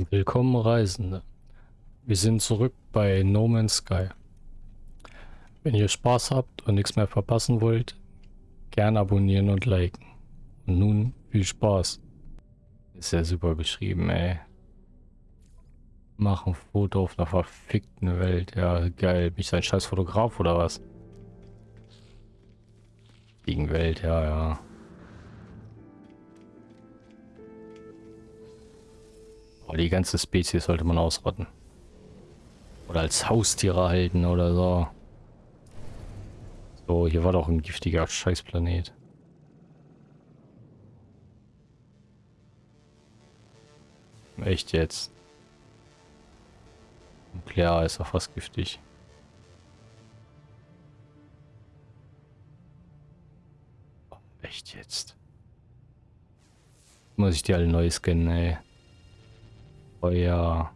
Willkommen Reisende. Wir sind zurück bei No Man's Sky. Wenn ihr Spaß habt und nichts mehr verpassen wollt, gern abonnieren und liken. Und nun viel Spaß. Ist ja super beschrieben, ey. Mach ein Foto auf einer verfickten Welt. Ja, geil. Bin ich ein scheiß Fotograf oder was? Gegen Welt, ja, ja. Oh, die ganze Spezies sollte man ausrotten. Oder als Haustiere halten oder so. So, hier war doch ein giftiger Scheißplanet. Echt jetzt? Nuklear ist doch fast giftig. Echt jetzt? Muss ich die alle neu scannen, ey. Ja.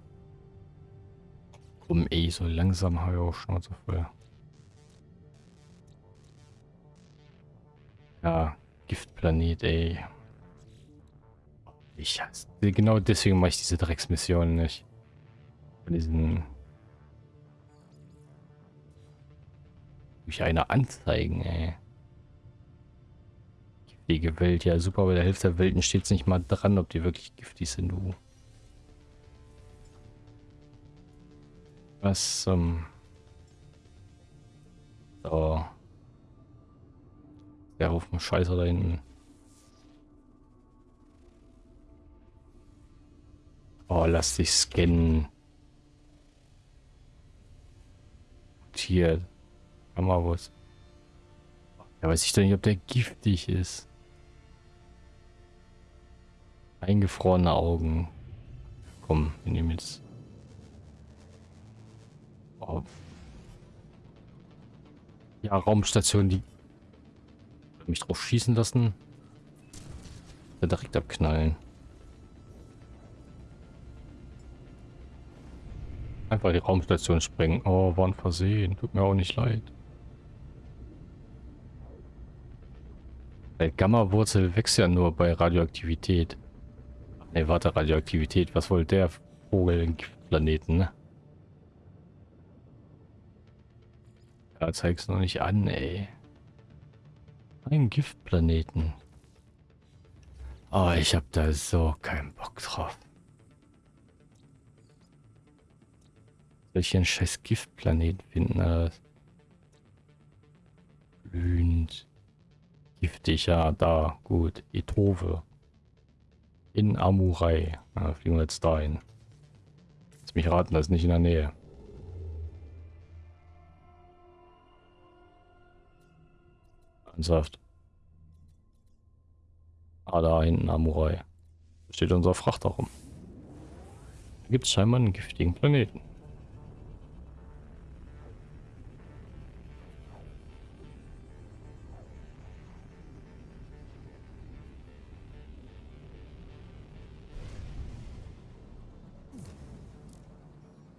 Komm ey, so langsam habe ich auch so voll. Ja, Giftplanet, ey. Ich hasse. Genau deswegen mache ich diese Drecksmission nicht. Von diesen. Durch eine anzeigen, ey. Giftige Welt, ja super, bei der Hälfte der Welten steht es nicht mal dran, ob die wirklich giftig sind, du. Was zum... So. Der Haufen Scheiße da hinten. Oh, lass dich scannen. Hier. was. Ja, weiß ich doch nicht, ob der giftig ist. Eingefrorene Augen. Komm, wir nehmen jetzt Oh. Ja, Raumstation, die mich drauf schießen lassen. Ja, direkt abknallen. Einfach die Raumstation sprengen. Oh, war ein Versehen. Tut mir auch nicht leid. Gamma-Wurzel wächst ja nur bei Radioaktivität. Ne, warte, Radioaktivität. Was wollte der Vogel in Planeten, ne? Ja, zeig's noch nicht an, ey. Ein Giftplaneten. Oh, ich hab da so keinen Bock drauf. Soll ich hier einen scheiß Giftplaneten finden? Oder? Glühend. Giftig, ja, da, gut. Etove. In Amurai. Na, fliegen wir jetzt dahin. Lass mich raten, das ist nicht in der Nähe. Ernsthaft. Ah, da hinten Amurai. Da steht unser Frachter rum. Da gibt es scheinbar einen giftigen Planeten.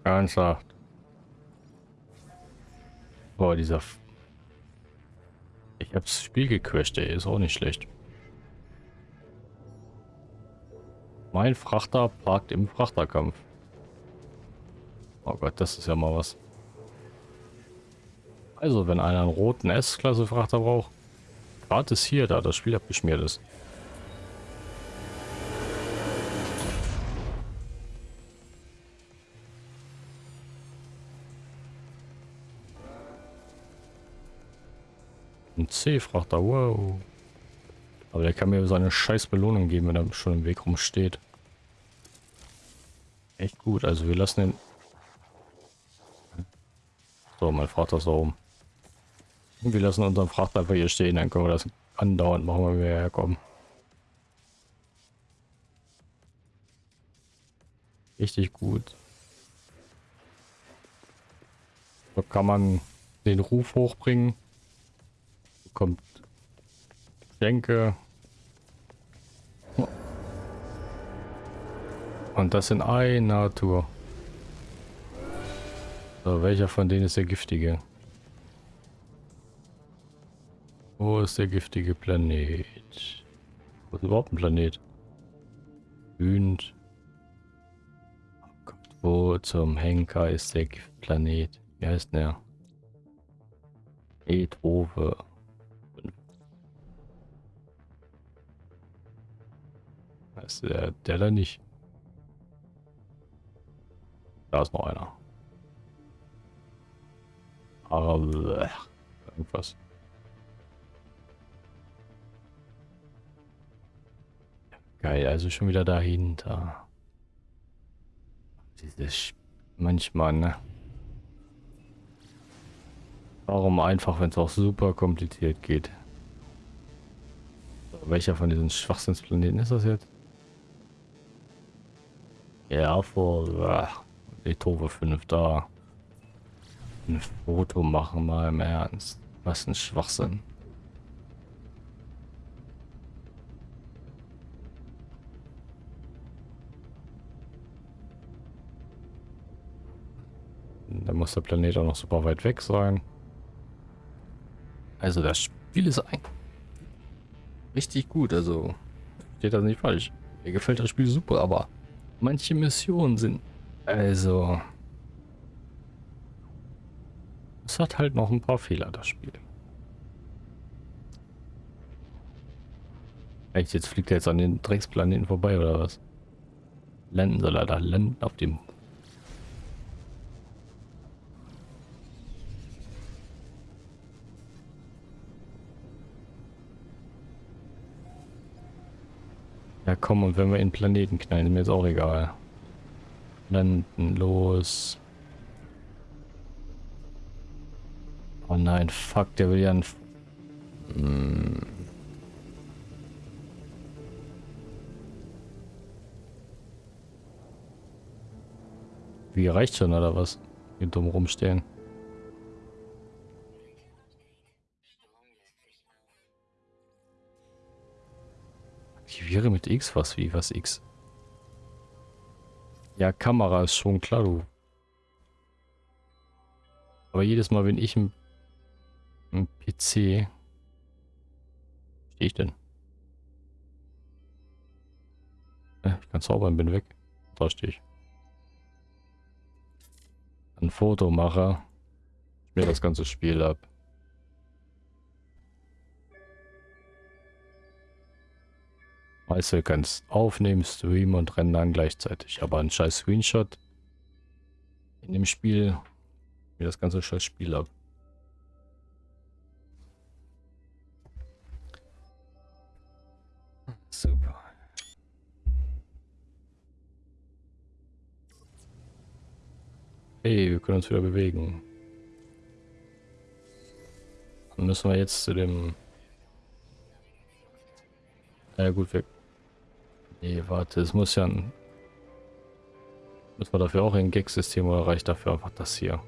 Ernsthaft. Boah, dieser ich hab's Spiel gecrasht, ey. Ist auch nicht schlecht. Mein Frachter parkt im Frachterkampf. Oh Gott, das ist ja mal was. Also, wenn einer einen roten S-Klasse-Frachter braucht, gratis hier, da das Spiel abgeschmiert ist. Ein C-Frachter, wow. Aber der kann mir so eine scheiß Belohnung geben, wenn er schon im Weg rumsteht. Echt gut, also wir lassen den... So, mein Frachter ist da oben. Wir lassen unseren Frachter einfach hier stehen, dann können wir das andauernd machen, wenn wir herkommen. Richtig gut. So kann man den Ruf hochbringen kommt Denke. Und das in einer Tour. So, welcher von denen ist der giftige? Wo ist der giftige Planet? Wo ist überhaupt ein Planet? Wühnt. Wo zum Henker ist der Planet? Wie heißt der? Beethoven. Heißt der, der da nicht? Da ist noch einer. Aber irgendwas. Geil, also schon wieder dahinter. Dieses manchmal, ne? Warum einfach, wenn es auch super kompliziert geht? Welcher von diesen Schwachsinnsplaneten ist das jetzt? Ja, vor Beethoven 5 da. Ein Foto machen mal im Ernst. Was ein Schwachsinn. Da muss der Planet auch noch super weit weg sein. Also das Spiel ist ein richtig gut. Also steht das nicht falsch. Mir gefällt das Spiel super, aber manche Missionen sind also es hat halt noch ein paar Fehler das Spiel. Echt, jetzt fliegt er jetzt an den Drecksplaneten vorbei oder was? Landen soll er da landen auf dem Ja komm, und wenn wir in Planeten knallen, ist mir jetzt auch egal. Landen, los. Oh nein, fuck, der will ja ein... Hm. Wie reicht schon, oder was? Hier dumm rumstehen. Aktiviere mit X was wie was X. Ja, Kamera ist schon klar, du. Aber jedes Mal, wenn ich im, im PC... Stehe ich denn? Ich kann zaubern, bin weg. Da stehe ich. Ein Foto mache. Mir das ganze Spiel ab. Weißt du, kannst aufnehmen, streamen und rennen dann gleichzeitig. Aber ein scheiß Screenshot in dem Spiel, mir das ganze scheiß Spiel ab. Super. Hey, wir können uns wieder bewegen. Dann müssen wir jetzt zu dem... Ja gut, wir Nee, warte, es muss ja ein... Müssen wir dafür auch ein Gag-System oder reicht dafür einfach das hier?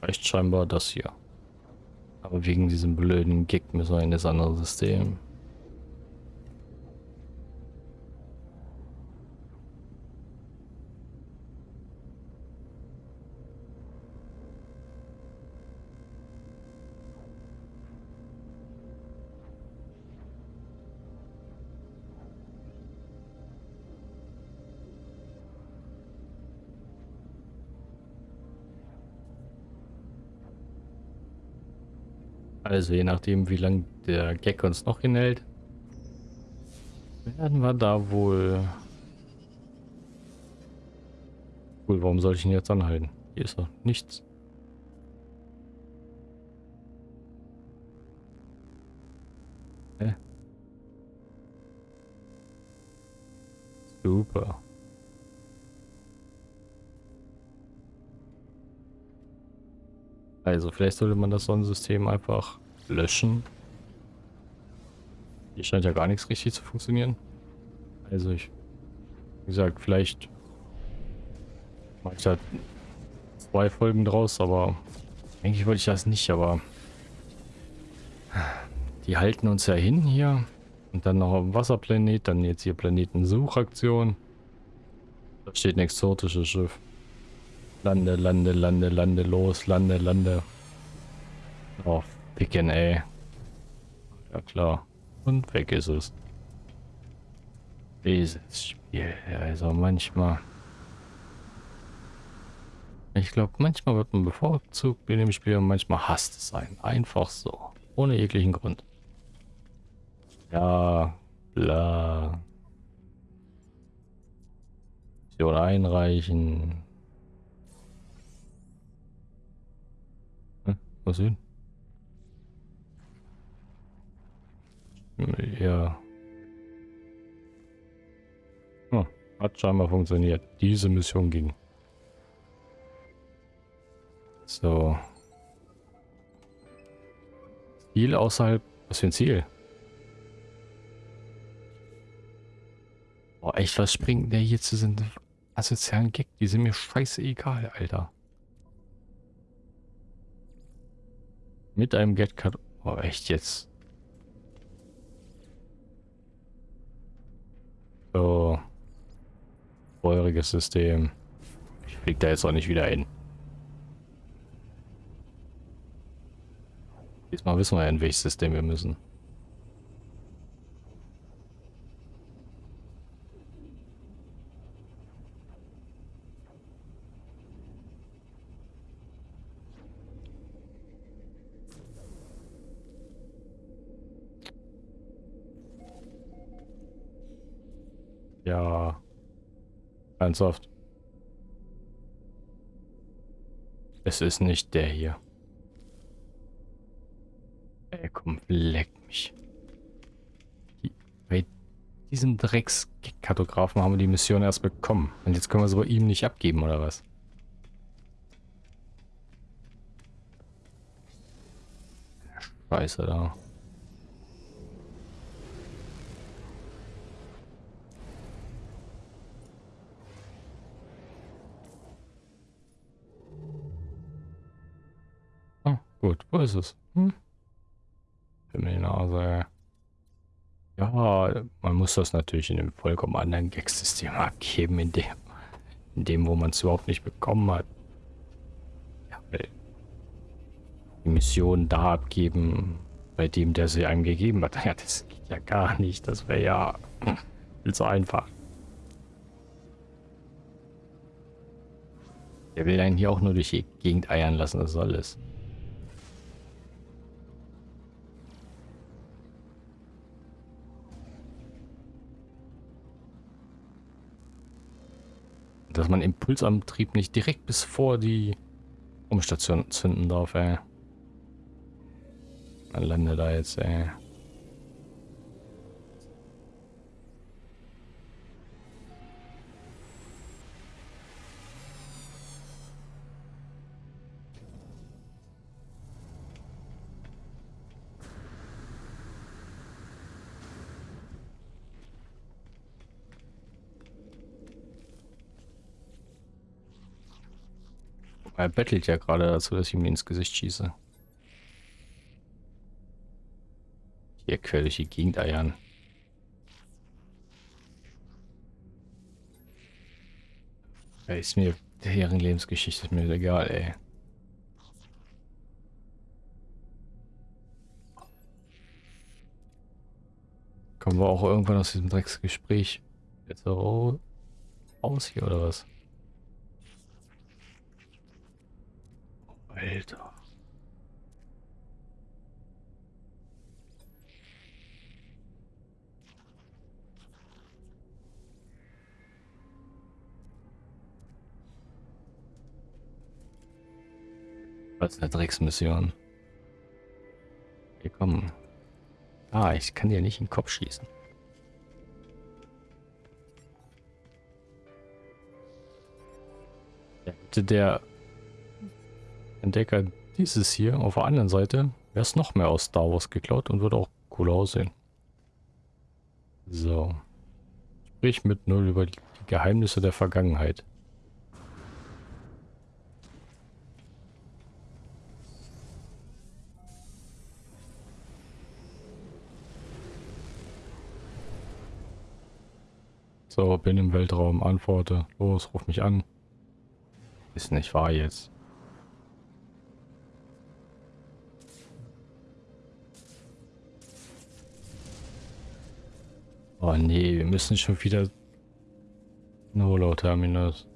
Reicht scheinbar das hier. Aber wegen diesem blöden Gag müssen wir in das andere System. Also je nachdem, wie lange der Gag uns noch hinhält, werden wir da wohl... Cool, warum soll ich ihn jetzt anhalten? Hier ist doch nichts. Hä? Super. Also vielleicht sollte man das Sonnensystem einfach löschen. Hier scheint ja gar nichts richtig zu funktionieren. Also ich, wie gesagt, vielleicht mache ich halt zwei Folgen draus, aber eigentlich wollte ich das nicht, aber die halten uns ja hin hier. Und dann noch ein Wasserplanet, dann jetzt hier Planetensuchaktion. Da steht ein exotisches Schiff. Lande, lande, lande, lande, los, lande, lande. Oh, picken, ey. Ja klar. Und weg ist es. Dieses Spiel, also manchmal... Ich glaube, manchmal wird man bevorzugt in dem Spiel und manchmal hasst es einen. Einfach so. Ohne jeglichen Grund. Ja, bla. Mission einreichen. Was hin? Ja. Hm, hat scheinbar funktioniert. Diese Mission ging. So. Ziel außerhalb. Was für ein Ziel? Boah, echt, was springt der hier zu sind asozialen Gag? Die sind mir scheiße egal, Alter. Mit einem Get-Cut. Oh, echt jetzt. So. Feuriges System. Ich flieg da jetzt auch nicht wieder hin. Diesmal wissen wir ja, in welches System wir müssen. Ja. Ernsthaft. Es ist nicht der hier. Ey, komm, leck mich. Bei diesem Dreckskartografen haben wir die Mission erst bekommen. Und jetzt können wir sie bei ihm nicht abgeben, oder was? Scheiße da. Gut, wo ist es? Hm? Mir die Nase. Ja, man muss das natürlich in einem vollkommen anderen Gag-System abgeben, in dem, in dem, wo man es überhaupt nicht bekommen hat. Ja, die Mission da abgeben, bei dem, der sie einem gegeben hat. Ja, das geht ja gar nicht. Das wäre ja viel zu einfach. Der will einen hier auch nur durch die Gegend eiern lassen, das ist alles. Dass man Impulsantrieb nicht direkt bis vor die Umstation zünden darf, ey. Man landet da jetzt, ey. Er bettelt ja gerade dazu, dass ich ihm ins Gesicht schieße. Hier quer durch die Gegend eiern. Ja, ist mir deren Lebensgeschichte ist mir egal, ey. Kommen wir auch irgendwann aus diesem Drecksgespräch jetzt so raus hier oder was? Alter. Was eine Drecksmission? Hier kommen. Ah, ich kann dir nicht in den Kopf schießen. Der Entdecker dieses hier auf der anderen Seite wäre es noch mehr aus Star Wars geklaut und würde auch cool aussehen. So. Sprich mit Null über die Geheimnisse der Vergangenheit. So, bin im Weltraum, antworte. Los, ruf mich an. Ist nicht wahr jetzt. Oh nee, wir müssen schon wieder ein Holo-Terminus.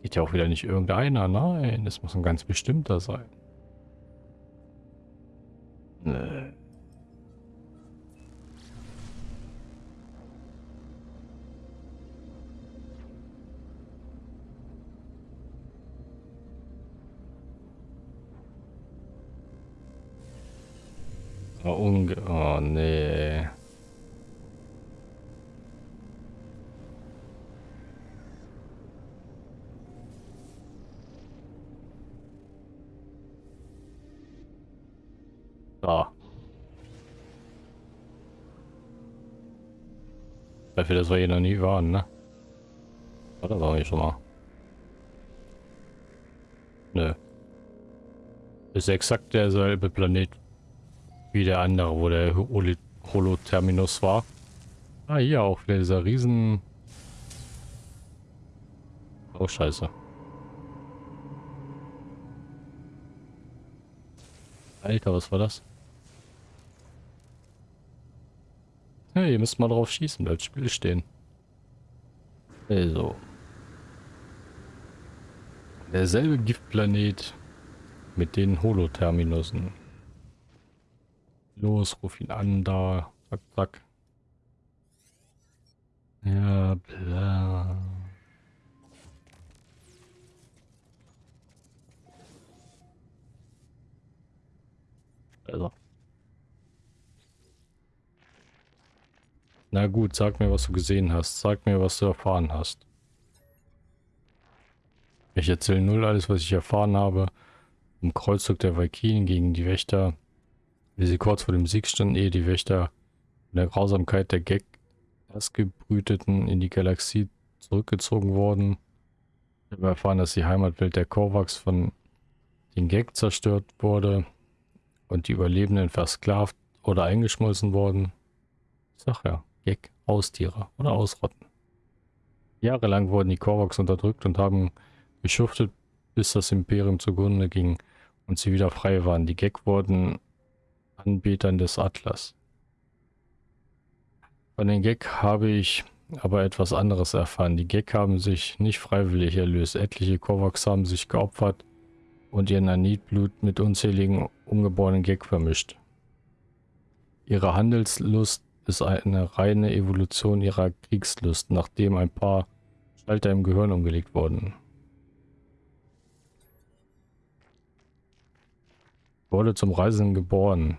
Geht ja auch wieder nicht irgendeiner. Nein, das muss ein ganz bestimmter sein. Nee. Oh, unge oh nee. Da. Dafür, dass wir hier noch nie waren, ne? War das auch nicht schon mal? Nö. Ist exakt derselbe Planet wie der andere, wo der Holo-Terminus war. Ah, hier auch wieder dieser riesen... Oh, scheiße. Alter, was war das? Ja, ihr müsst mal drauf schießen, bleibt Spiel stehen. Also. Derselbe Giftplanet mit den Holoterminussen. Los, ruf ihn an, da. Zack, zack. Ja, bla. Also. Na gut, sag mir, was du gesehen hast. Sag mir, was du erfahren hast. Ich erzähle null alles, was ich erfahren habe. Im Kreuzzug der Valkyren gegen die Wächter wie sie kurz vor dem Sieg standen, ehe die Wächter in der Grausamkeit der Gag Erstgebrüteten in die Galaxie zurückgezogen wurden. Ich habe erfahren, dass die Heimatwelt der Korvax von den Gag zerstört wurde und die Überlebenden versklavt oder eingeschmolzen wurden. Ich sag ja, Gag, Haustiere oder ausrotten. Jahrelang wurden die Korvax unterdrückt und haben geschuftet, bis das Imperium zugrunde ging und sie wieder frei waren. Die Gag wurden Anbetern des Atlas. Von den Gek habe ich aber etwas anderes erfahren. Die Gek haben sich nicht freiwillig erlöst. Etliche Kovacs haben sich geopfert und ihren Anitblut mit unzähligen ungeborenen Gek vermischt. Ihre Handelslust ist eine reine Evolution ihrer Kriegslust, nachdem ein paar Schalter im Gehirn umgelegt wurden. Wurde zum Reisen geboren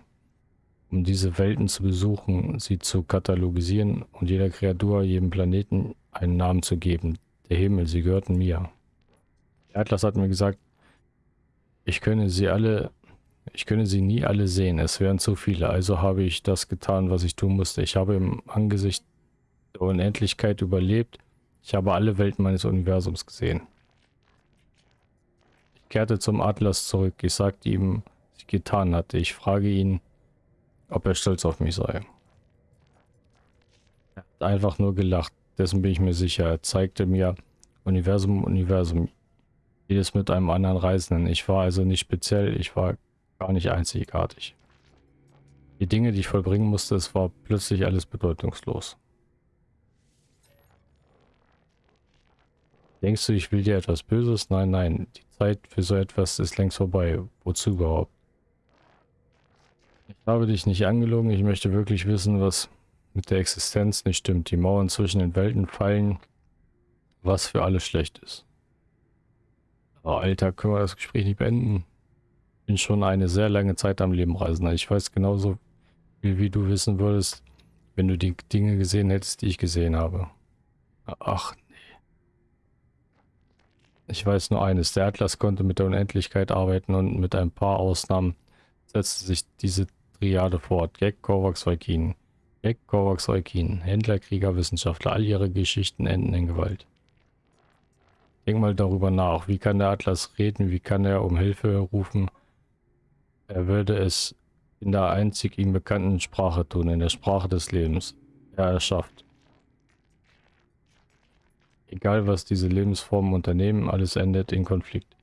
um diese Welten zu besuchen, sie zu katalogisieren und jeder Kreatur, jedem Planeten einen Namen zu geben. Der Himmel, sie gehörten mir. Der Atlas hat mir gesagt, ich könne sie alle, ich könne sie nie alle sehen, es wären zu viele, also habe ich das getan, was ich tun musste. Ich habe im Angesicht der Unendlichkeit überlebt, ich habe alle Welten meines Universums gesehen. Ich kehrte zum Atlas zurück, ich sagte ihm, was ich getan hatte. Ich frage ihn, ob er stolz auf mich sei. Er hat einfach nur gelacht, dessen bin ich mir sicher. Er zeigte mir Universum, Universum, jedes mit einem anderen Reisenden. Ich war also nicht speziell, ich war gar nicht einzigartig. Die Dinge, die ich vollbringen musste, es war plötzlich alles bedeutungslos. Denkst du, ich will dir etwas Böses? Nein, nein. Die Zeit für so etwas ist längst vorbei. Wozu überhaupt? Ich habe dich nicht angelogen. Ich möchte wirklich wissen, was mit der Existenz nicht stimmt. Die Mauern zwischen den Welten fallen, was für alles schlecht ist. Oh, Alter, können wir das Gespräch nicht beenden? Ich bin schon eine sehr lange Zeit am Leben reisen. Ich weiß genauso viel, wie du wissen würdest, wenn du die Dinge gesehen hättest, die ich gesehen habe. Ach, nee. Ich weiß nur eines. Der Atlas konnte mit der Unendlichkeit arbeiten und mit ein paar Ausnahmen setzte sich diese Triade fort. Gag, Kovacs, Valkin. Gag, Kovacs, Valkin. Händler, Krieger, Wissenschaftler. All ihre Geschichten enden in Gewalt. Denk mal darüber nach. Wie kann der Atlas reden? Wie kann er um Hilfe rufen? Er würde es in der einzig ihm bekannten Sprache tun, in der Sprache des Lebens. Er erschafft. Egal was diese Lebensformen unternehmen, alles endet in Konflikt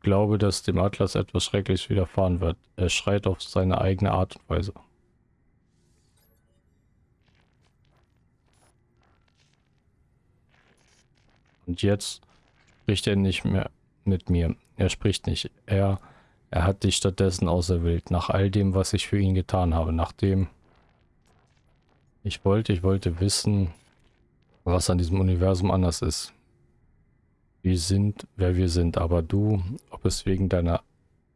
glaube, dass dem Atlas etwas Schreckliches widerfahren wird. Er schreit auf seine eigene Art und Weise. Und jetzt spricht er nicht mehr mit mir. Er spricht nicht. Er, er hat dich stattdessen auserwählt, nach all dem, was ich für ihn getan habe. Nachdem ich wollte, ich wollte wissen, was an diesem Universum anders ist. Wir sind, wer wir sind. Aber du, ob es wegen deiner,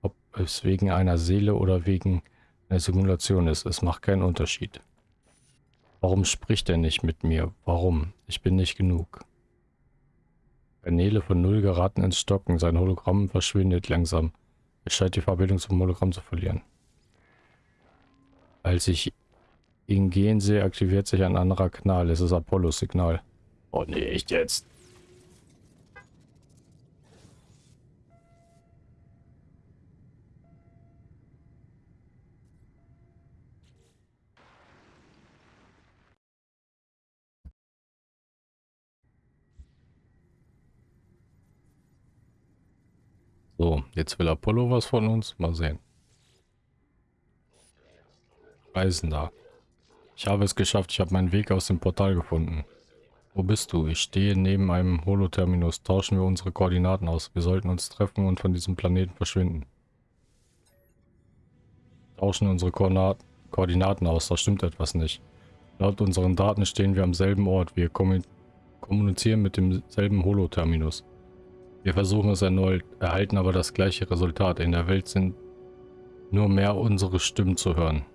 ob es wegen einer Seele oder wegen einer Simulation ist, es macht keinen Unterschied. Warum spricht er nicht mit mir? Warum? Ich bin nicht genug. Kanäle von Null geraten ins Stocken. Sein Hologramm verschwindet langsam. Es scheint die Verbindung zum Hologramm zu verlieren. Als ich ihn gehen sehe, aktiviert sich ein anderer Kanal. Es ist Apollo-Signal. Oh nee, echt jetzt? So, jetzt will Apollo was von uns. Mal sehen. Reisender. Ich habe es geschafft. Ich habe meinen Weg aus dem Portal gefunden. Wo bist du? Ich stehe neben einem Holoterminus. Tauschen wir unsere Koordinaten aus. Wir sollten uns treffen und von diesem Planeten verschwinden. Tauschen unsere Koordinaten, Koordinaten aus. Da stimmt etwas nicht. Laut unseren Daten stehen wir am selben Ort. Wir kommunizieren mit demselben Holoterminus. Wir versuchen es erneut, erhalten aber das gleiche Resultat. In der Welt sind nur mehr unsere Stimmen zu hören.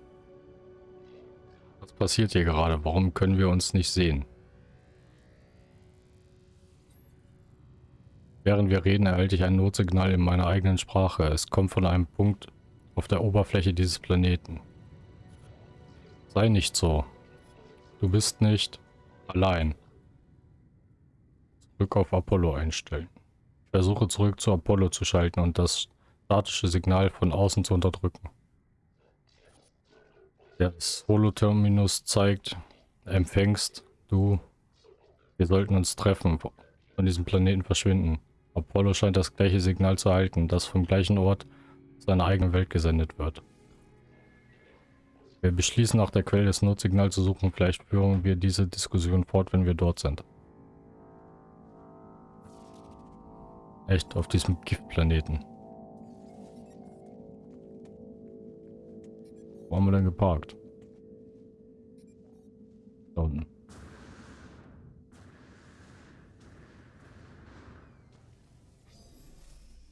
Was passiert hier gerade? Warum können wir uns nicht sehen? Während wir reden, erhalte ich ein Notsignal in meiner eigenen Sprache. Es kommt von einem Punkt auf der Oberfläche dieses Planeten. Sei nicht so. Du bist nicht allein. Zurück auf Apollo einstellen. Versuche zurück zu Apollo zu schalten und das statische Signal von außen zu unterdrücken. Das Holoterminus zeigt, empfängst du, wir sollten uns treffen, von diesem Planeten verschwinden. Apollo scheint das gleiche Signal zu erhalten, das vom gleichen Ort seiner eigenen Welt gesendet wird. Wir beschließen nach der Quelle des Notsignals zu suchen, vielleicht führen wir diese Diskussion fort, wenn wir dort sind. Echt, auf diesem Giftplaneten. Wo haben wir denn geparkt? Da unten.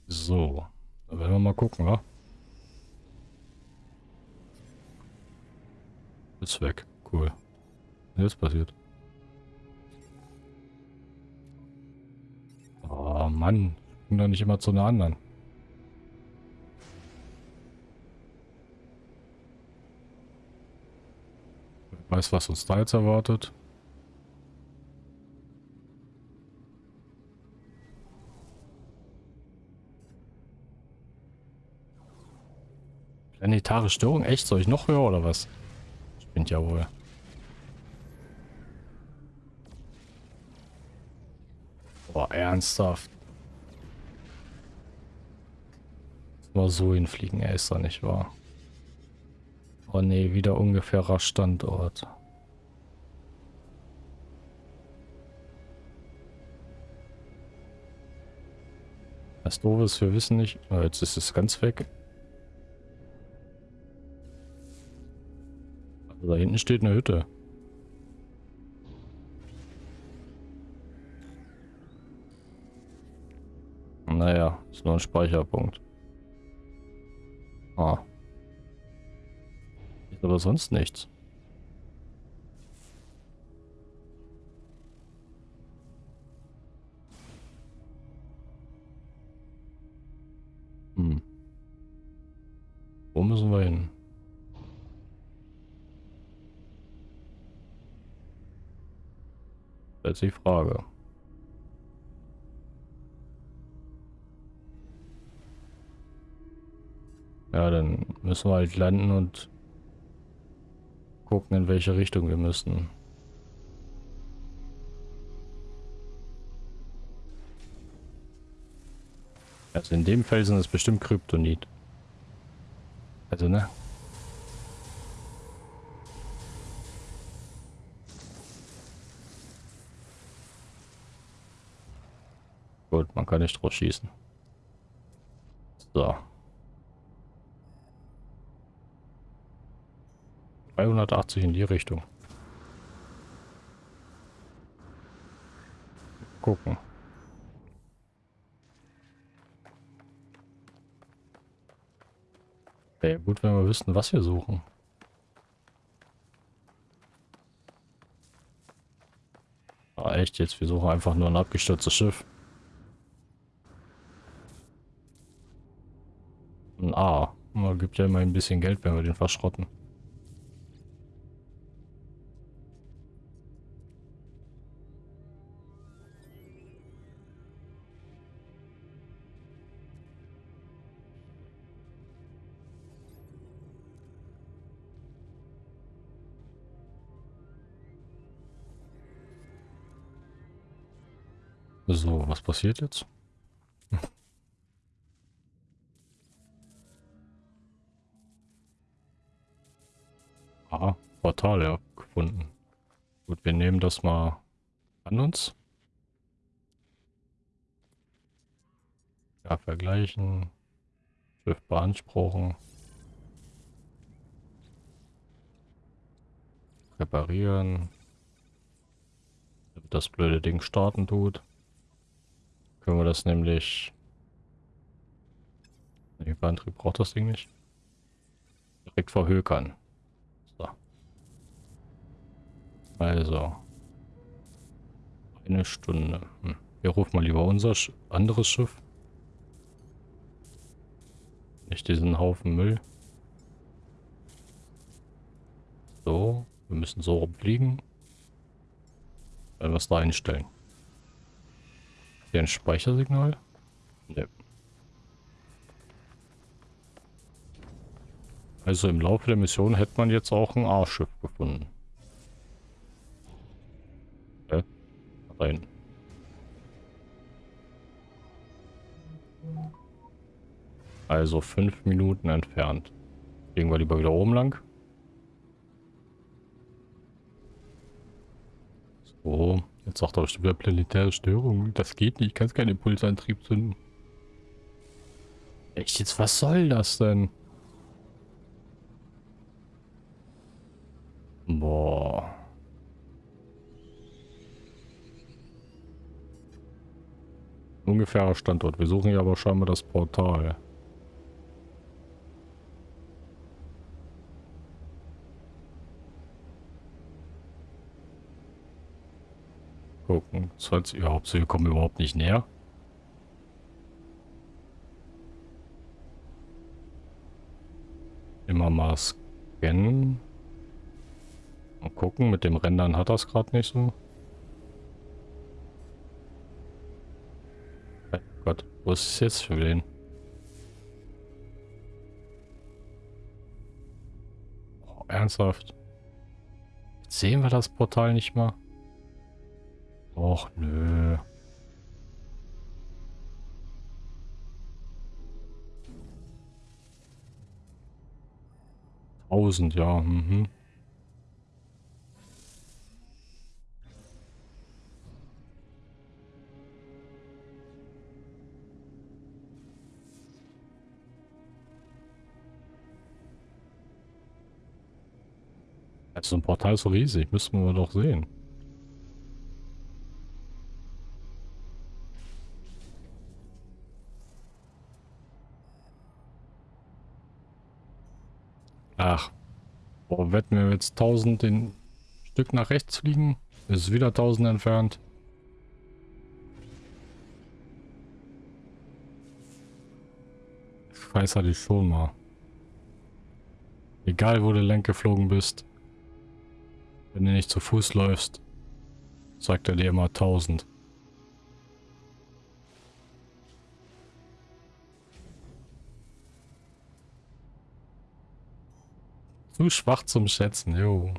So. Da werden wir mal gucken, wa? Ist weg. Cool. Jetzt passiert. Oh Mann gucken doch nicht immer zu einer anderen. Ich weiß, was uns da jetzt erwartet. Planetare Störung? Echt? Soll ich noch höher oder was? Spinnt ja wohl. Boah, ernsthaft. Mal so hinfliegen, er ist da nicht wahr. Oh ne, wieder ungefährer Standort. Das doof ist, wir wissen nicht. Oh, jetzt ist es ganz weg. Also da hinten steht eine Hütte. Naja, ist nur ein Speicherpunkt. Ah. Ist aber sonst nichts. Hm. Wo müssen wir hin? Das ist die Frage. Ja, dann müssen wir halt landen und gucken, in welche Richtung wir müssen. Also in dem Felsen ist bestimmt Kryptonit. Also, ne? Gut, man kann nicht drauf schießen. So. 380 in die Richtung. Gucken. Wäre gut, wenn wir wüssten, was wir suchen. Ah, echt jetzt? Wir suchen einfach nur ein abgestürztes Schiff. Ein A. Man gibt ja immer ein bisschen Geld, wenn wir den verschrotten. So, was passiert jetzt? ah, Portal ja, gefunden. Gut, wir nehmen das mal an uns. Ja, vergleichen. Schiff beanspruchen. Reparieren. Das blöde Ding starten tut können wir das nämlich... Nee, Antrieb braucht das Ding nicht. Direkt verhökern. So. Also. Eine Stunde. Hm. Wir rufen mal lieber unser Sch anderes Schiff. Nicht diesen Haufen Müll. So. Wir müssen so rumfliegen. Wenn wir es da einstellen. Hier ein Speichersignal? Ne. Also im Laufe der Mission hätte man jetzt auch ein A-Schiff gefunden. Hä? Rein. Also fünf Minuten entfernt. Gehen wir lieber wieder oben lang. So. Jetzt sagt er bestimmt wieder planetäre Störung. Das geht nicht. Ich kann keinen Impulsantrieb zünden. Echt jetzt? Was soll das denn? Boah. Ungefährer Standort. Wir suchen ja aber scheinbar das Portal. Gucken. Das heißt, überhaupt, wir kommen überhaupt nicht näher. Immer mal scannen. Mal gucken, mit dem Rendern hat das gerade nicht so. Oh Gott, wo ist es jetzt für den? Oh, ernsthaft? Jetzt sehen wir das Portal nicht mal. Och, nö. Tausend, ja. Mhm. Also ein Portal so riesig, müssen wir doch sehen. Ach. Boah, wetten wir jetzt 1000 den Stück nach rechts fliegen? Ist wieder 1000 entfernt. Ich weiß hatte ich schon mal. Egal wo du lenk geflogen bist. Wenn du nicht zu Fuß läufst, sagt er dir immer 1000. Zu schwach zum Schätzen, jo.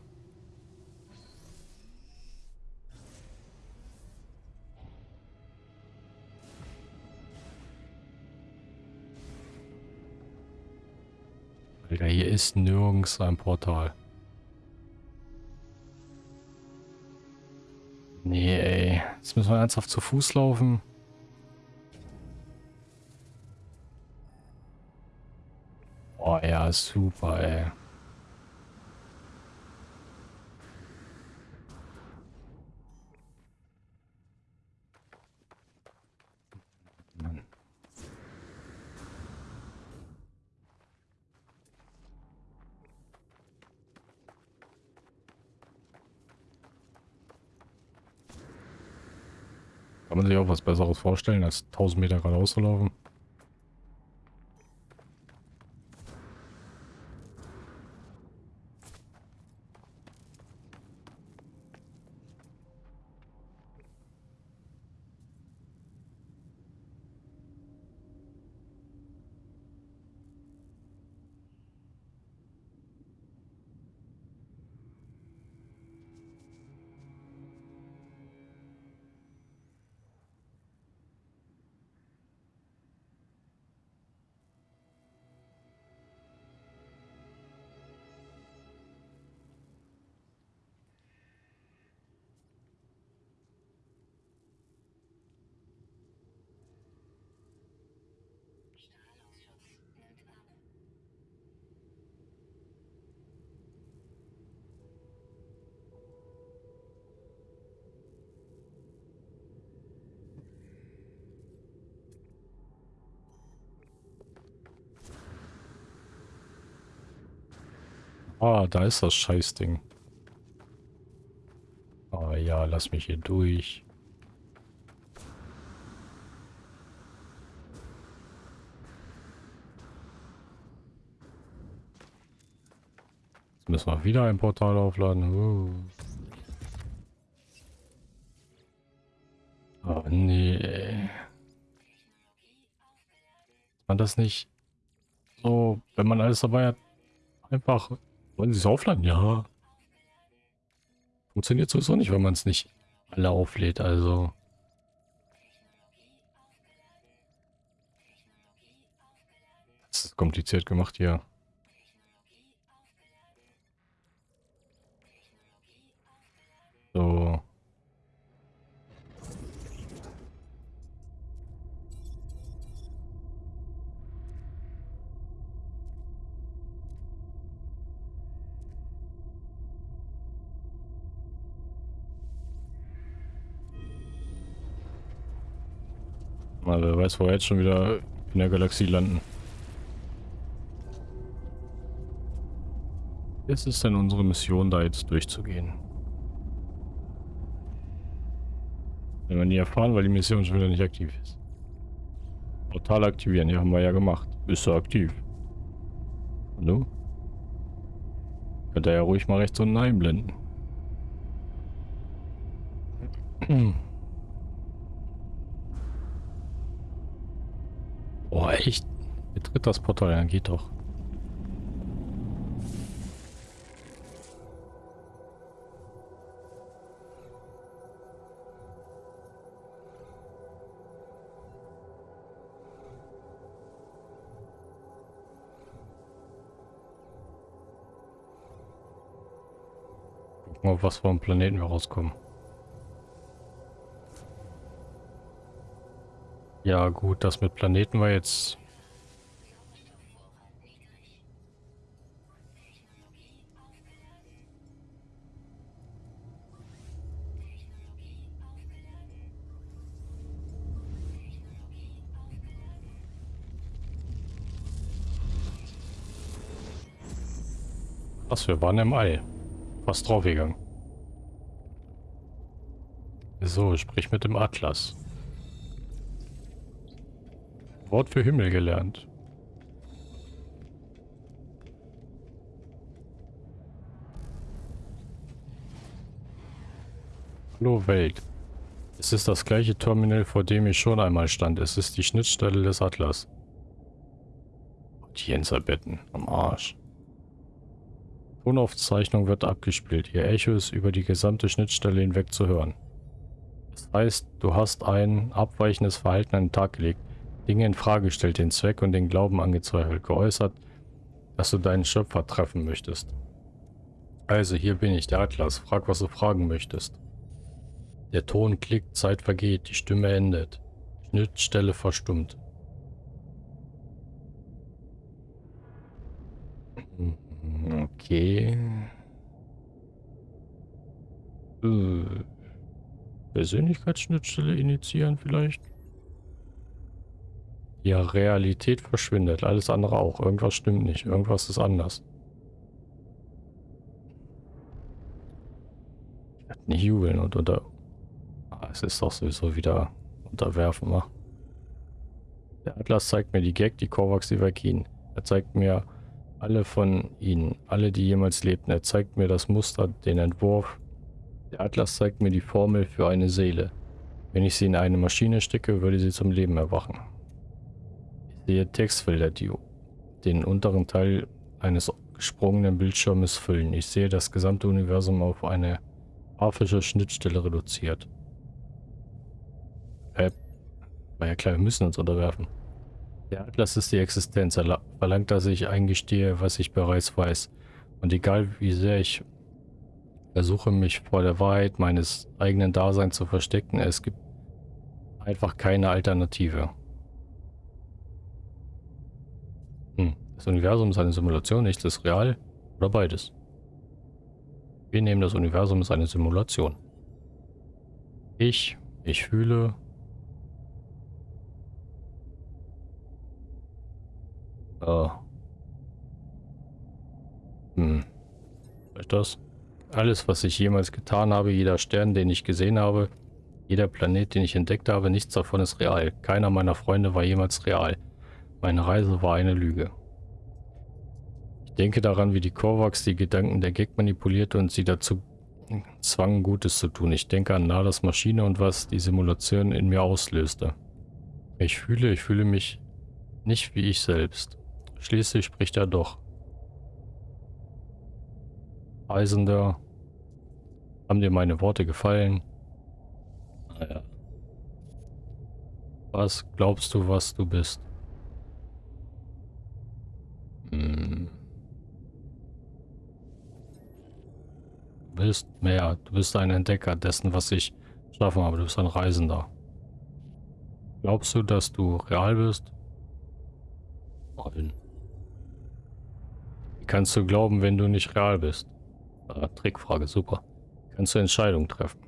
Alter, hier ist nirgends ein Portal. Nee, ey. Jetzt müssen wir ernsthaft zu Fuß laufen. Oh ja, super, ey. Kann man sich auch was Besseres vorstellen, als 1000 Meter geradeaus zu laufen? Ah, da ist das Scheißding. Ah ja, lass mich hier durch. Jetzt müssen wir wieder ein Portal aufladen. Uh. Oh nee. Man das nicht so, wenn man alles dabei hat, einfach wollen Sie es aufladen? Ja. Funktioniert sowieso nicht, wenn man es nicht alle auflädt, also. Das ist kompliziert gemacht hier. Wo wir jetzt schon wieder in der Galaxie landen. Jetzt ist denn unsere Mission, da jetzt durchzugehen. Wenn wir nie erfahren, weil die Mission schon wieder nicht aktiv ist. Portal aktivieren, ja, haben wir ja gemacht. Ist er aktiv. Hallo? Könnt ihr ja ruhig mal rechts unten einblenden. echt? Betritt das Portal, dann geht doch. Gucken was vom Planeten wir rauskommen. Ja gut, das mit Planeten war jetzt... Was, wir waren im All. Fast draufgegangen. So, sprich mit dem Atlas. Wort für Himmel gelernt. Hallo Welt. Es ist das gleiche Terminal, vor dem ich schon einmal stand. Es ist die Schnittstelle des Atlas. Audienzerbetten. Am Arsch. Tonaufzeichnung wird abgespielt. Ihr Echo ist über die gesamte Schnittstelle hinweg zu hören. Das heißt, du hast ein abweichendes Verhalten an den Tag gelegt. Dinge in Frage gestellt, den Zweck und den Glauben angezweifelt, geäußert, dass du deinen Schöpfer treffen möchtest. Also, hier bin ich, der Atlas. Frag, was du fragen möchtest. Der Ton klickt, Zeit vergeht, die Stimme endet. Schnittstelle verstummt. Okay. Äh, Persönlichkeitsschnittstelle initiieren vielleicht? Ja, Realität verschwindet. Alles andere auch. Irgendwas stimmt nicht. Irgendwas ist anders. Ich werde nicht jubeln und unter... Ah, es ist doch sowieso wieder unterwerfen, wa? Der Atlas zeigt mir die Gag, die Kovacs, die Vakin. Er zeigt mir alle von ihnen, alle, die jemals lebten. Er zeigt mir das Muster, den Entwurf. Der Atlas zeigt mir die Formel für eine Seele. Wenn ich sie in eine Maschine stecke, würde sie zum Leben erwachen. Sehe Textfelder, die den unteren Teil eines gesprungenen Bildschirmes füllen. Ich sehe das gesamte Universum auf eine grafische Schnittstelle reduziert. Äh, war ja klar, wir müssen uns unterwerfen. Der Atlas ist die Existenz. Er verlangt, dass ich eingestehe, was ich bereits weiß. Und egal wie sehr ich versuche, mich vor der Wahrheit meines eigenen Daseins zu verstecken, es gibt einfach keine Alternative. Hm. Das Universum ist eine Simulation, nichts ist real oder beides. Wir nehmen das Universum als eine Simulation. Ich, ich fühle, Oh. Hm. Ist das? Alles, was ich jemals getan habe, jeder Stern, den ich gesehen habe, jeder Planet, den ich entdeckt habe, nichts davon ist real. Keiner meiner Freunde war jemals real. Meine Reise war eine Lüge. Ich denke daran, wie die Korvax die Gedanken der Gag manipulierte und sie dazu zwangen, Gutes zu tun. Ich denke an Nadas Maschine und was die Simulation in mir auslöste. Ich fühle, ich fühle mich nicht wie ich selbst. Schließlich spricht er doch. Reisender, haben dir meine Worte gefallen? Naja. Was glaubst du, was du bist? Hm. Du bist mehr. Du bist ein Entdecker dessen, was ich schaffen habe. Du bist ein Reisender. Glaubst du, dass du real bist? Nein kannst du glauben, wenn du nicht real bist? Ah, Trickfrage, super. Kannst du Entscheidungen treffen?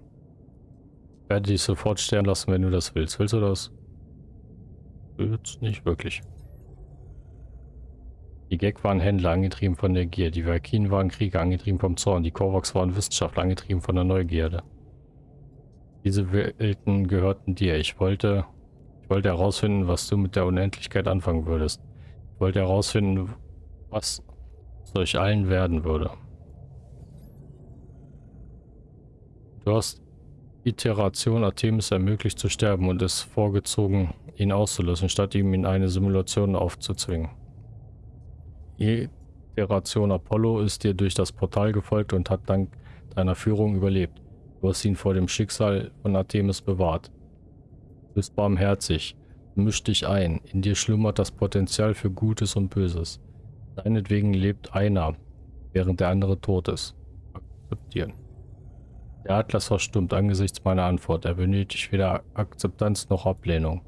Ich werde dich sofort sterben lassen, wenn du das willst. Willst du das? Jetzt nicht wirklich. Die Gag waren Händler, angetrieben von der Gier. Die Valkyren waren Krieger, angetrieben vom Zorn. Die Korvax waren Wissenschaftler, angetrieben von der Neugierde. Diese Welten gehörten dir. Ich wollte, ich wollte herausfinden, was du mit der Unendlichkeit anfangen würdest. Ich wollte herausfinden, was durch allen werden würde. Du hast Iteration Artemis ermöglicht zu sterben und es vorgezogen, ihn auszulösen, statt ihm in eine Simulation aufzuzwingen. Iteration Apollo ist dir durch das Portal gefolgt und hat dank deiner Führung überlebt. Du hast ihn vor dem Schicksal von Artemis bewahrt. Du bist barmherzig. Misch dich ein. In dir schlummert das Potenzial für Gutes und Böses. Deinetwegen lebt einer, während der andere tot ist. Akzeptieren. Der Atlas verstummt angesichts meiner Antwort. Er benötigt weder Akzeptanz noch Ablehnung.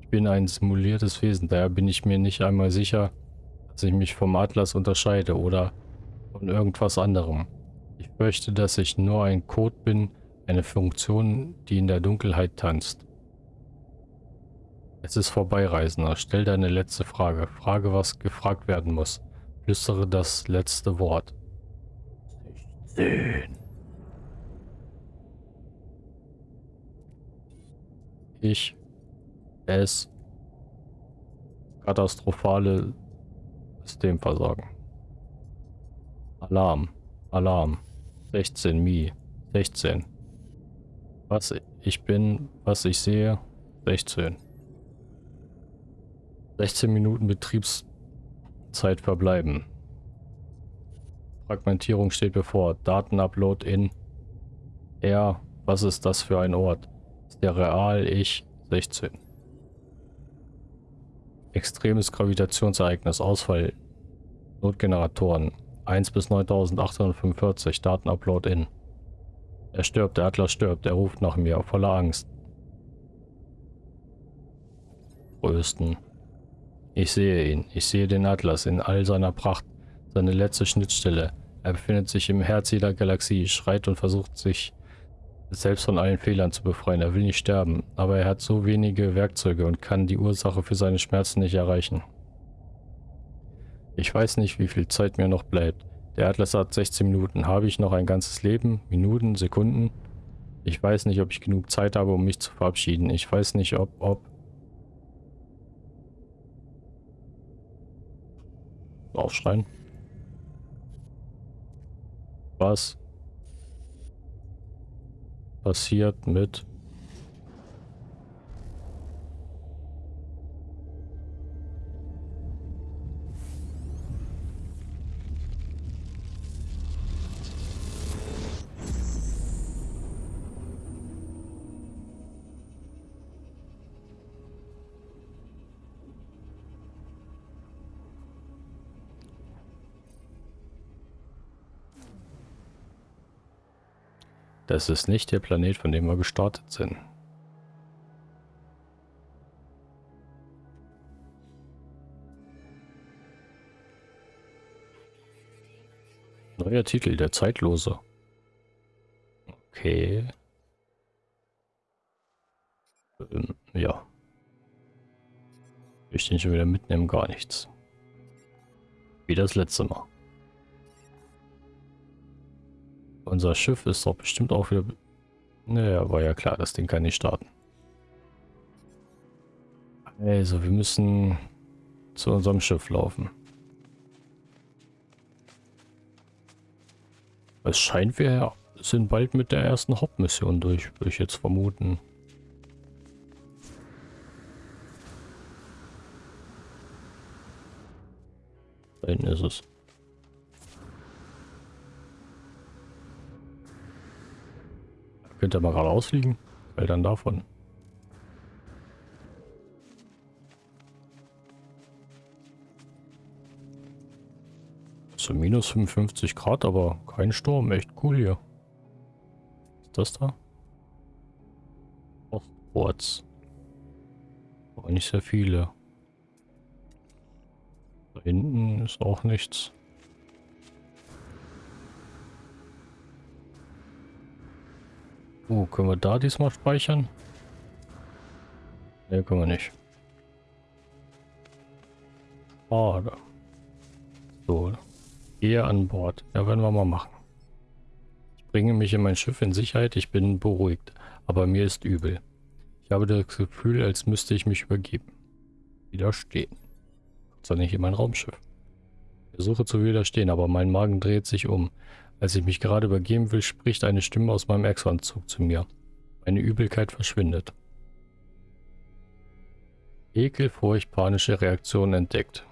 Ich bin ein simuliertes Wesen, daher bin ich mir nicht einmal sicher, dass ich mich vom Atlas unterscheide oder von irgendwas anderem. Ich fürchte, dass ich nur ein Code bin, eine Funktion, die in der Dunkelheit tanzt. Es ist vorbei, Reisender. Stell deine letzte Frage. Frage, was gefragt werden muss. Flüstere das letzte Wort. 16. Ich. Es. Katastrophale Systemversagen. Alarm. Alarm. 16 Mi. 16. Was ich bin, was ich sehe. 16. 16 Minuten Betriebszeit verbleiben. Fragmentierung steht bevor. Datenupload in R. Was ist das für ein Ort? Ist der real? Ich 16. Extremes Gravitationsereignis. Ausfall. Notgeneratoren. 1 bis 9845. Datenupload in. Er stirbt, der Atlas stirbt, er ruft nach mir, voller Angst. Größten. Ich sehe ihn. Ich sehe den Atlas in all seiner Pracht. Seine letzte Schnittstelle. Er befindet sich im Herz jeder Galaxie, schreit und versucht sich selbst von allen Fehlern zu befreien. Er will nicht sterben, aber er hat so wenige Werkzeuge und kann die Ursache für seine Schmerzen nicht erreichen. Ich weiß nicht, wie viel Zeit mir noch bleibt. Der Atlas hat 16 Minuten. Habe ich noch ein ganzes Leben? Minuten? Sekunden? Ich weiß nicht, ob ich genug Zeit habe, um mich zu verabschieden. Ich weiß nicht, ob... ob Aufschreien. Was passiert mit Das ist nicht der Planet, von dem wir gestartet sind. Neuer Titel, der Zeitlose. Okay. Ähm, ja. Ich den schon wieder mitnehmen, gar nichts. Wie das letzte Mal. Unser Schiff ist doch bestimmt auch wieder... Naja, war ja klar, das Ding kann nicht starten. Also, wir müssen zu unserem Schiff laufen. Es scheint, wir sind bald mit der ersten Hauptmission durch, würde ich jetzt vermuten. Da hinten ist es. Könnte mal gerade ausfliegen. Weil dann davon. So minus 55 Grad, aber kein Sturm. Echt cool hier. Ist das da? Ostports. Aber nicht sehr viele. Da hinten ist auch nichts. Uh, können wir da diesmal speichern? Ne, können wir nicht. Schade. So. Gehe an Bord. Ja, werden wir mal machen. Ich bringe mich in mein Schiff in Sicherheit. Ich bin beruhigt. Aber mir ist übel. Ich habe das Gefühl, als müsste ich mich übergeben. Widerstehen. Sei nicht in mein Raumschiff. Ich versuche zu widerstehen, aber mein Magen dreht sich um. Als ich mich gerade übergeben will, spricht eine Stimme aus meinem Exo-Anzug zu mir. Meine Übelkeit verschwindet. Ekel, Furcht, panische Reaktionen entdeckt.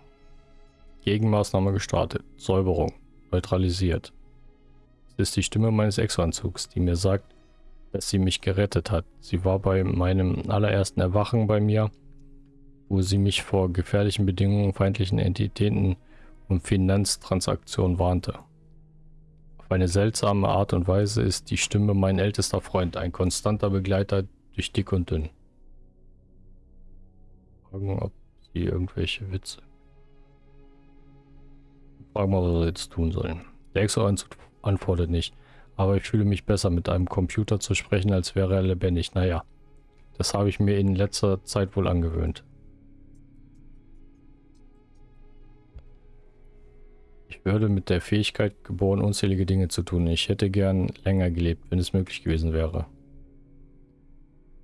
Gegenmaßnahme gestartet. Säuberung. Neutralisiert. Es ist die Stimme meines Exo-Anzugs, die mir sagt, dass sie mich gerettet hat. Sie war bei meinem allerersten Erwachen bei mir, wo sie mich vor gefährlichen Bedingungen, feindlichen Entitäten und Finanztransaktionen warnte. Auf eine seltsame Art und Weise ist die Stimme mein ältester Freund, ein konstanter Begleiter durch dick und dünn. Fragen, ob sie irgendwelche Witze. Fragen wir, was wir jetzt tun sollen. Der Exo antwortet nicht, aber ich fühle mich besser mit einem Computer zu sprechen, als wäre er lebendig. Naja, das habe ich mir in letzter Zeit wohl angewöhnt. Würde mit der Fähigkeit geboren, unzählige Dinge zu tun. Ich hätte gern länger gelebt, wenn es möglich gewesen wäre.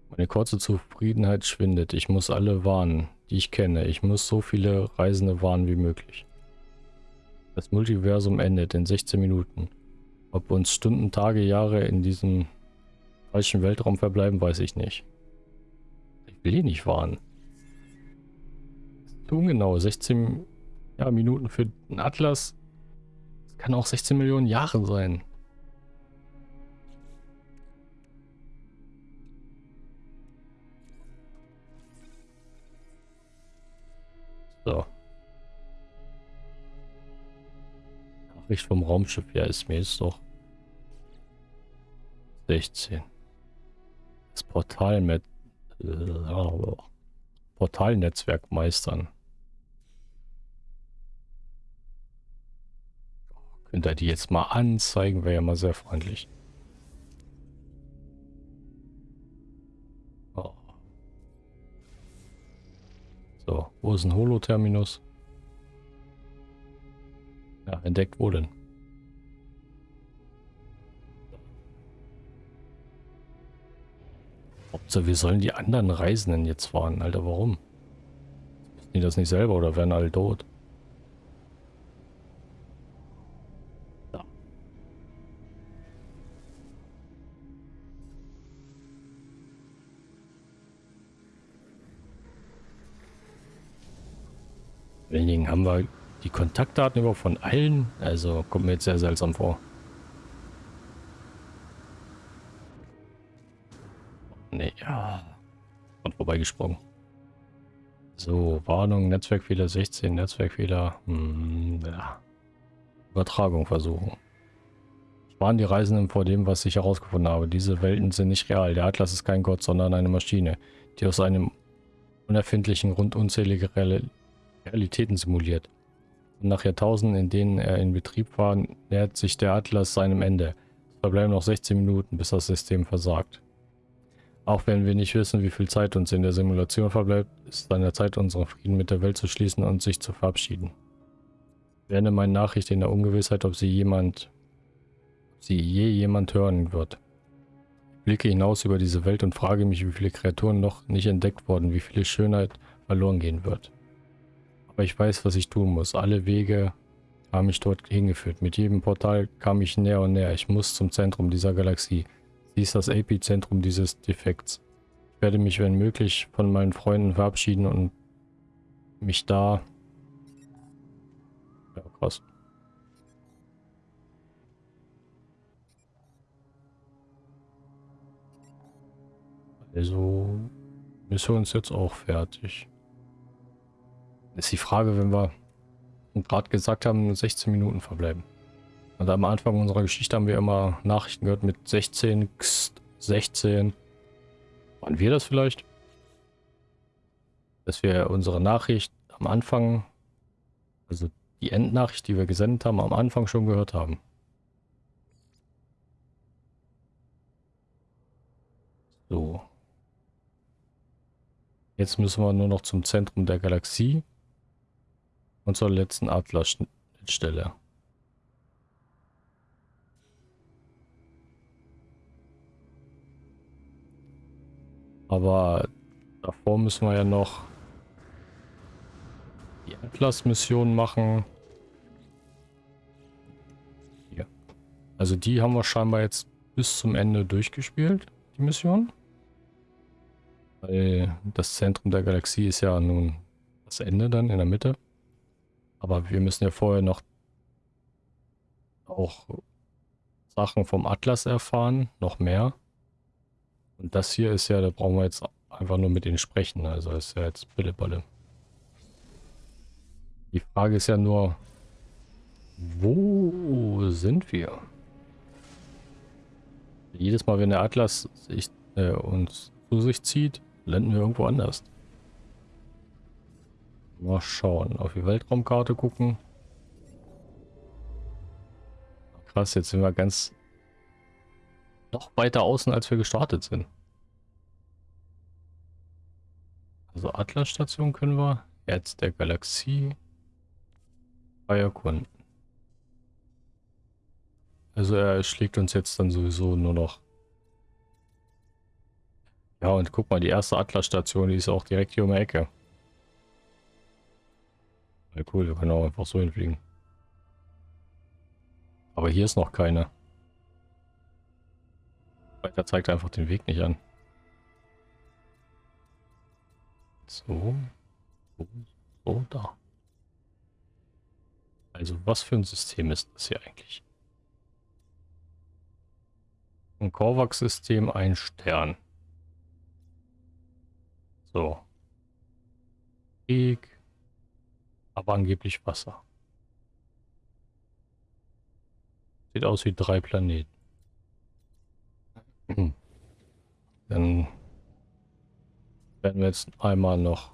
Meine kurze Zufriedenheit schwindet. Ich muss alle warnen, die ich kenne. Ich muss so viele Reisende warnen wie möglich. Das Multiversum endet in 16 Minuten. Ob uns Stunden, Tage, Jahre in diesem falschen Weltraum verbleiben, weiß ich nicht. Ich will ihn nicht warnen. Ungenau, 16 ja, Minuten für den Atlas kann auch 16 Millionen Jahre sein. So. Nachricht vom Raumschiff. Ja, ist mir jetzt doch 16. Das Portal mit äh, Portalnetzwerk meistern. Könnt ihr die jetzt mal anzeigen, wäre ja mal sehr freundlich. Oh. So, wo ist ein Holo-Terminus? Ja, entdeckt wo denn? Hauptsache, wir sollen die anderen Reisenden jetzt fahren. Alter, warum? Wissen die das nicht selber oder werden alle tot? Dingen haben wir die Kontaktdaten über von allen. Also kommt mir jetzt sehr seltsam vor. Nee, ja. Und vorbeigesprungen. So, Warnung, Netzwerkfehler 16, Netzwerkfehler. Hm, ja. Übertragung versuchen. Warne die Reisenden vor dem, was ich herausgefunden habe. Diese Welten sind nicht real. Der Atlas ist kein Gott, sondern eine Maschine, die aus einem unerfindlichen Grund unzählige Realitäten simuliert. Und nach Jahrtausenden, in denen er in Betrieb war, nähert sich der Atlas seinem Ende. Es verbleiben noch 16 Minuten, bis das System versagt. Auch wenn wir nicht wissen, wie viel Zeit uns in der Simulation verbleibt, ist es an der Zeit, unseren Frieden mit der Welt zu schließen und sich zu verabschieden. Ich werde meine Nachricht in der Ungewissheit, ob sie jemand, ob sie je jemand hören wird. Ich blicke hinaus über diese Welt und frage mich, wie viele Kreaturen noch nicht entdeckt wurden, wie viele Schönheit verloren gehen wird. Aber ich weiß, was ich tun muss. Alle Wege haben mich dort hingeführt. Mit jedem Portal kam ich näher und näher. Ich muss zum Zentrum dieser Galaxie. Sie ist das Epizentrum dieses Defekts. Ich werde mich, wenn möglich, von meinen Freunden verabschieden und mich da... Ja, krass. Also, ist jetzt auch fertig. Ist die Frage, wenn wir gerade gesagt haben, 16 Minuten verbleiben. Und am Anfang unserer Geschichte haben wir immer Nachrichten gehört mit 16, 16. Waren wir das vielleicht? Dass wir unsere Nachricht am Anfang, also die Endnachricht, die wir gesendet haben, am Anfang schon gehört haben. So. Jetzt müssen wir nur noch zum Zentrum der Galaxie und zur letzten Atlas-Stelle. Aber davor müssen wir ja noch die Atlas-Mission machen. Hier. Also die haben wir scheinbar jetzt bis zum Ende durchgespielt, die Mission. Weil das Zentrum der Galaxie ist ja nun das Ende dann in der Mitte. Aber wir müssen ja vorher noch auch Sachen vom Atlas erfahren, noch mehr. Und das hier ist ja, da brauchen wir jetzt einfach nur mit ihnen sprechen. Also ist ja jetzt Billeballe. Die Frage ist ja nur, wo sind wir? Jedes Mal, wenn der Atlas sich, äh, uns zu sich zieht, landen wir irgendwo anders. Mal schauen. Auf die Weltraumkarte gucken. Krass, jetzt sind wir ganz noch weiter außen, als wir gestartet sind. Also Atlas-Station können wir jetzt der Galaxie bei erkunden. Also er schlägt uns jetzt dann sowieso nur noch. Ja, und guck mal, die erste Atlas-Station, die ist auch direkt hier um die Ecke. Ja, cool, wir können auch einfach so hinfliegen. Aber hier ist noch keine. Weiter zeigt einfach den Weg nicht an. So. So, so, da. Also was für ein System ist das hier eigentlich? Ein Korvax-System, ein Stern. So. Krieg. Aber angeblich Wasser. Sieht aus wie drei Planeten. Dann werden wir jetzt einmal noch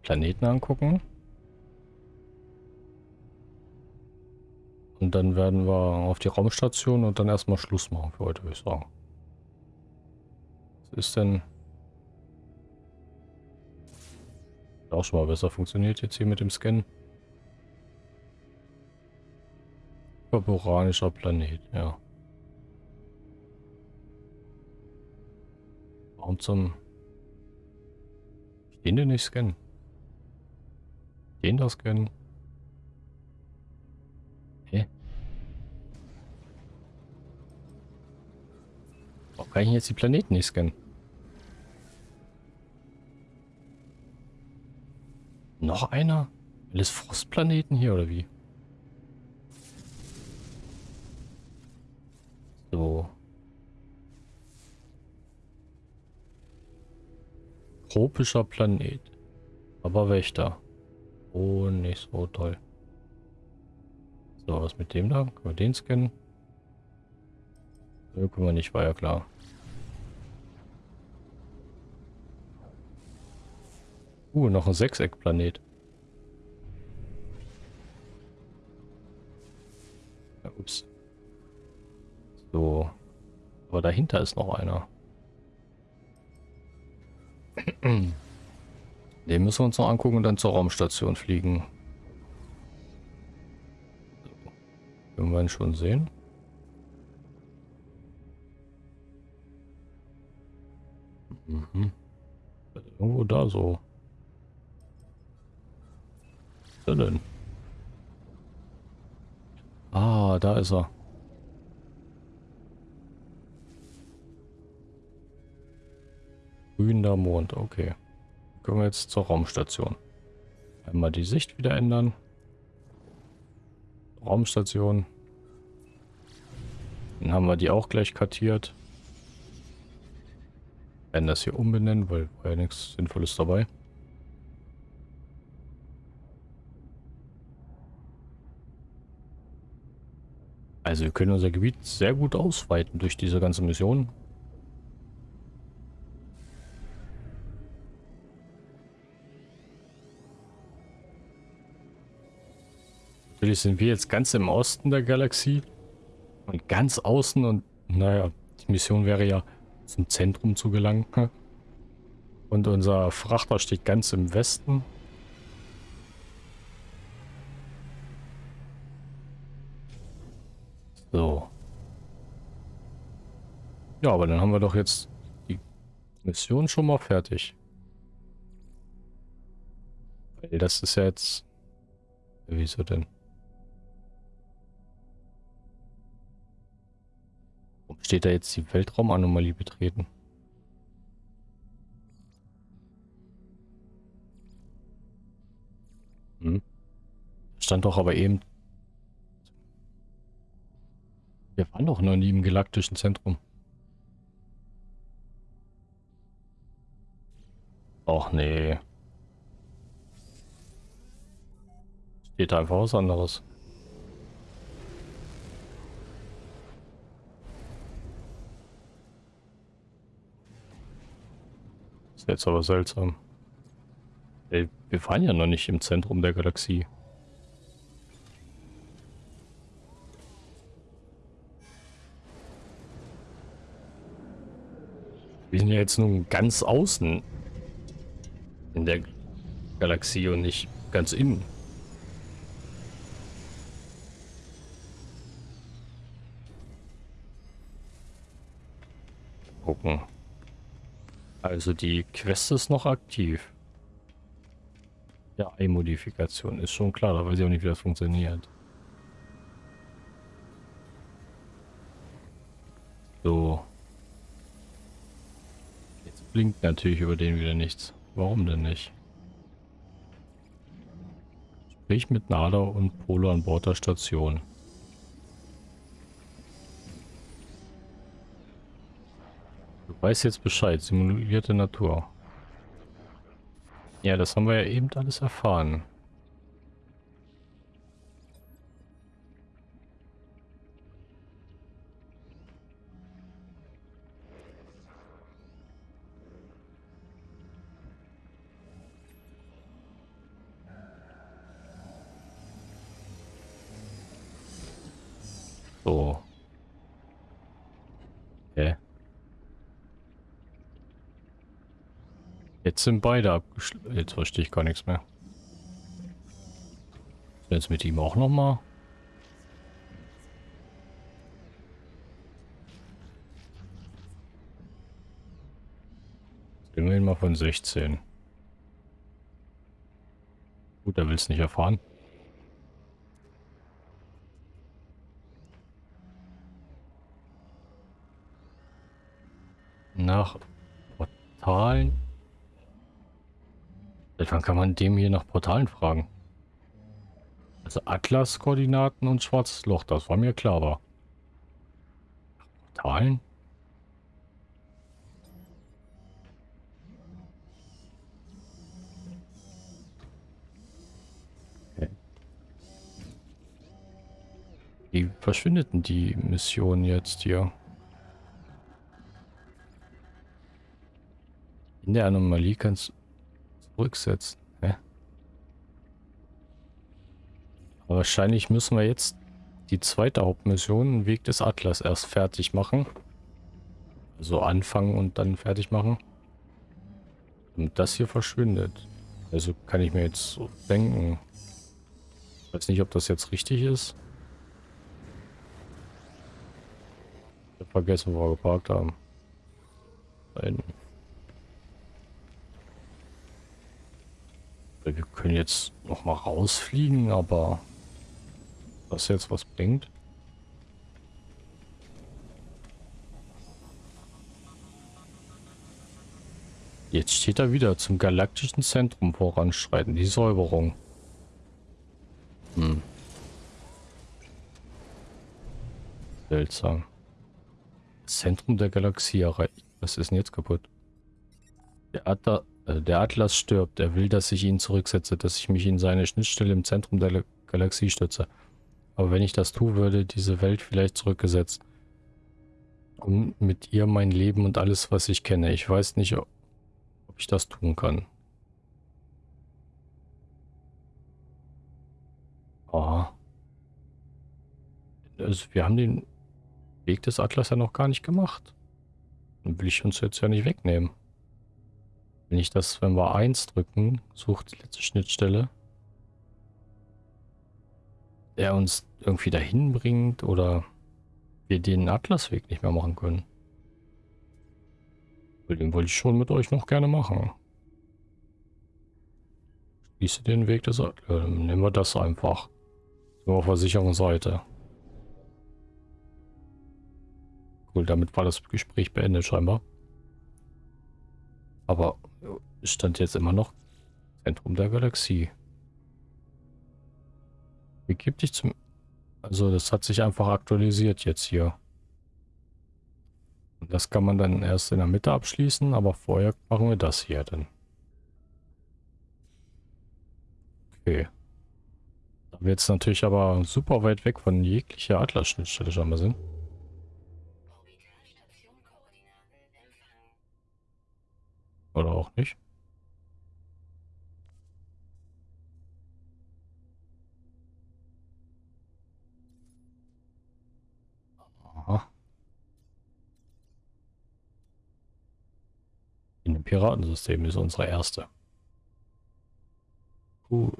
Planeten angucken. Und dann werden wir auf die Raumstation und dann erstmal Schluss machen für heute, würde ich sagen. Was ist denn... Auch schon mal besser funktioniert jetzt hier mit dem Scannen. Koboranischer Planet, ja. Warum zum... Den denn nicht scannen? Den da scannen? Hä? Warum kann ich jetzt die Planeten nicht scannen? Noch einer? Alles Frostplaneten hier oder wie? So. Tropischer Planet. Aber Wächter. Oh, nicht so toll. So, was mit dem da? Können wir den scannen? Können wir nicht, war ja klar. Uh, noch ein Sechseckplanet. Ja, ups. So. Aber dahinter ist noch einer. Den müssen wir uns noch angucken und dann zur Raumstation fliegen. So. Können wir ihn schon sehen? Mhm. Irgendwo da so. Ist denn? Ah, da ist er. Grüner Mond, okay. Können wir jetzt zur Raumstation. Einmal die Sicht wieder ändern. Raumstation. Dann haben wir die auch gleich kartiert. Werden das hier umbenennen, weil war ja nichts Sinnvolles dabei. Also wir können unser Gebiet sehr gut ausweiten durch diese ganze Mission. Natürlich sind wir jetzt ganz im Osten der Galaxie und ganz außen und naja, die Mission wäre ja zum Zentrum zu gelangen. Und unser Frachter steht ganz im Westen. So. Ja, aber dann haben wir doch jetzt die Mission schon mal fertig. Weil das ist ja jetzt... Wieso denn? steht da jetzt die Weltraumanomalie betreten? Hm. Stand doch aber eben... Wir waren doch noch nie im galaktischen Zentrum. Och nee. Steht da einfach was anderes. ist jetzt aber seltsam. Ey, wir fahren ja noch nicht im Zentrum der Galaxie. Sind ja jetzt nun ganz außen in der Galaxie und nicht ganz innen. Gucken. Also die Quest ist noch aktiv. Ja, Ei-Modifikation ist schon klar, da weiß ich auch nicht, wie das funktioniert. So. Blinkt natürlich über den wieder nichts. Warum denn nicht? Sprich mit Nada und Polo an Bord der Station. Weiß jetzt Bescheid. Simulierte Natur. Ja, das haben wir ja eben alles erfahren. Jetzt sind beide abgeschlossen. Jetzt verstehe ich gar nichts mehr. Jetzt mit ihm auch noch mal. Immerhin mal von 16. Gut, er will es nicht erfahren. Nach Portalen. Seit wann kann man dem hier nach Portalen fragen? Also Atlas-Koordinaten und Schwarzes Loch, das war mir klar, aber Portalen? Wie verschwindet denn die Mission jetzt hier? In der Anomalie kannst zurücksetzen. Hä? Aber wahrscheinlich müssen wir jetzt die zweite Hauptmission, Weg des Atlas, erst fertig machen. Also anfangen und dann fertig machen. Und das hier verschwindet. Also kann ich mir jetzt so denken. Ich weiß nicht, ob das jetzt richtig ist. vergessen, wo wir geparkt haben. Da. Wir können jetzt noch mal rausfliegen, aber was jetzt was bringt? Jetzt steht er wieder zum galaktischen Zentrum voranschreiten, die Säuberung. Hm. Seltsam. Zentrum der Galaxie erreicht. Was ist denn jetzt kaputt? Der, Atla äh, der Atlas stirbt. Er will, dass ich ihn zurücksetze, dass ich mich in seine Schnittstelle im Zentrum der Galaxie stütze. Aber wenn ich das tue, würde diese Welt vielleicht zurückgesetzt. Und mit ihr mein Leben und alles, was ich kenne. Ich weiß nicht, ob ich das tun kann. Aha. Also wir haben den Weg des Atlas ja noch gar nicht gemacht. Dann will ich uns jetzt ja nicht wegnehmen. Wenn ich das, wenn wir 1 drücken, sucht die letzte Schnittstelle, der uns irgendwie dahin bringt oder wir den Atlasweg nicht mehr machen können. Den wollte ich schon mit euch noch gerne machen. Schließe den Weg des Atlas. Äh, nehmen wir das einfach. So auf der sicheren Seite. Cool, damit war das Gespräch beendet scheinbar. Aber stand jetzt immer noch Zentrum der Galaxie. Wie gibt dich zum... Also das hat sich einfach aktualisiert jetzt hier. Und das kann man dann erst in der Mitte abschließen, aber vorher machen wir das hier dann. Okay. Da wir jetzt natürlich aber super weit weg von jeglicher Atlas-Schnittstelle schon mal sind. Oder auch nicht. Aha. In dem Piratensystem ist unsere erste. Cool.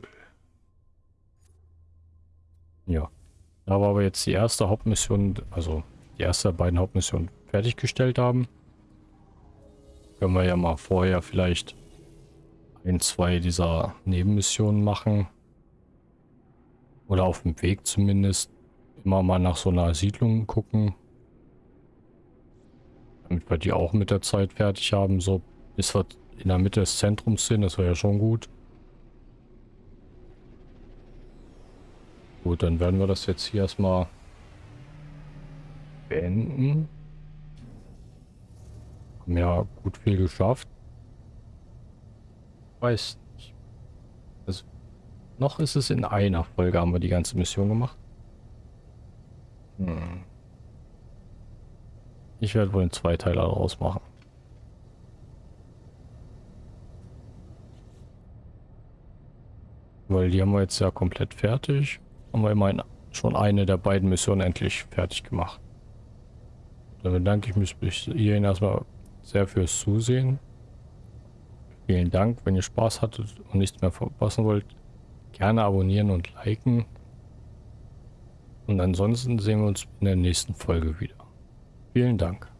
Ja. Da wir aber jetzt die erste Hauptmission, also die erste beiden Hauptmissionen fertiggestellt haben, können wir ja mal vorher vielleicht ein, zwei dieser Nebenmissionen machen. Oder auf dem Weg zumindest immer mal nach so einer Siedlung gucken. Damit wir die auch mit der Zeit fertig haben. So bis wir in der Mitte des Zentrums sind, das wäre ja schon gut. Gut, dann werden wir das jetzt hier erstmal beenden. Haben ja gut viel geschafft. Weiß nicht. Also, noch ist es in einer Folge, haben wir die ganze Mission gemacht. Hm. Ich werde wohl einen Zweiteiler daraus machen. Weil die haben wir jetzt ja komplett fertig. Haben wir immerhin schon eine der beiden Missionen endlich fertig gemacht. Dann bedanke ich mich bis hierhin erstmal sehr fürs Zusehen. Vielen Dank, wenn ihr Spaß hattet und nichts mehr verpassen wollt. Gerne abonnieren und liken. Und ansonsten sehen wir uns in der nächsten Folge wieder. Vielen Dank.